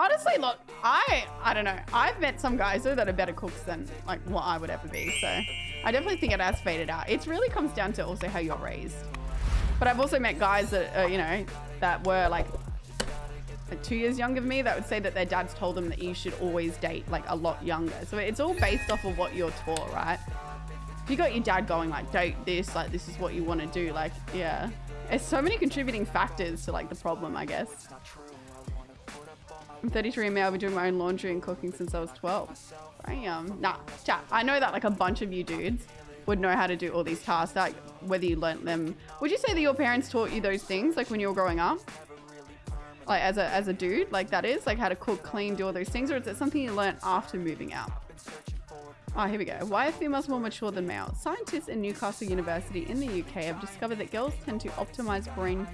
Honestly, look, I I don't know. I've met some guys though that are better cooks than like what I would ever be. So I definitely think it has faded out. It really comes down to also how you're raised. But I've also met guys that uh, you know that were like, like two years younger than me that would say that their dads told them that you should always date like a lot younger. So it's all based off of what you're taught, right? If you got your dad going like date this, like this is what you want to do, like yeah. There's so many contributing factors to like the problem, I guess. I'm 33 and I've been doing my own laundry and cooking since I was 12. Damn. Nah, chat. I know that like a bunch of you dudes would know how to do all these tasks, like whether you learnt them. Would you say that your parents taught you those things, like when you were growing up? Like as a, as a dude, like that is, like how to cook, clean, do all those things, or is it something you learnt after moving out? Oh, here we go. Why are females more mature than males? Scientists in Newcastle University in the UK have discovered that girls tend to optimize brain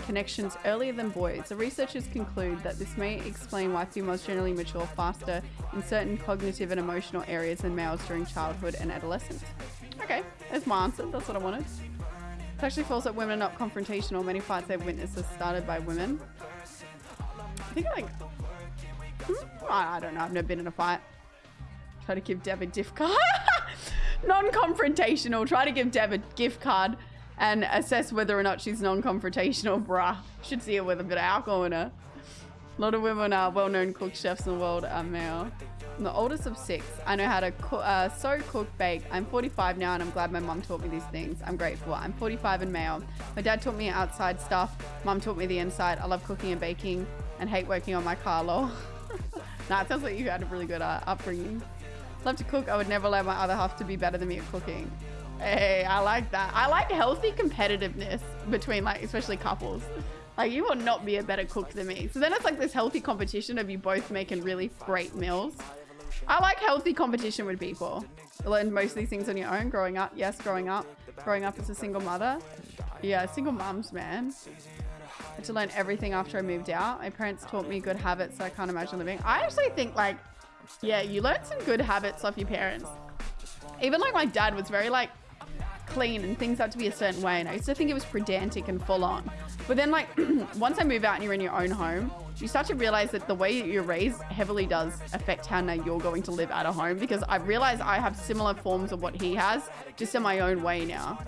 connections earlier than boys. The researchers conclude that this may explain why females generally mature faster in certain cognitive and emotional areas than males during childhood and adolescence. Okay, there's my answer. That's what I wanted. It's actually false that women are not confrontational. Many fights they've witnessed are started by women. I think like, hmm, I don't know. I've never been in a fight. Try to give Deb a gift card. Non-confrontational. Try to give Deb a gift card and assess whether or not she's non-confrontational, bruh. Should see her with a bit of alcohol in her. A lot of women are well-known cook chefs in the world are male. I'm the oldest of six. I know how to co uh, sew, cook, bake. I'm 45 now and I'm glad my mum taught me these things. I'm grateful. I'm 45 and male. My dad taught me outside stuff. Mum taught me the inside. I love cooking and baking and hate working on my car, lol. nah, it sounds like you had a really good uh, upbringing. Love to cook. I would never allow my other half to be better than me at cooking. Hey, I like that. I like healthy competitiveness between like, especially couples. Like you will not be a better cook than me. So then it's like this healthy competition of you both making really great meals. I like healthy competition with people. You learn most of these things on your own growing up. Yes, growing up. Growing up as a single mother. Yeah, single mums, man. I had to learn everything after I moved out. My parents taught me good habits, so I can't imagine living. I actually think like, yeah, you learn some good habits off your parents. Even like my dad was very like clean and things had to be a certain way. And I used to think it was pedantic and full on. But then like once I move out and you're in your own home, you start to realize that the way that you're raised heavily does affect how now you're going to live at a home because I realize I have similar forms of what he has just in my own way now.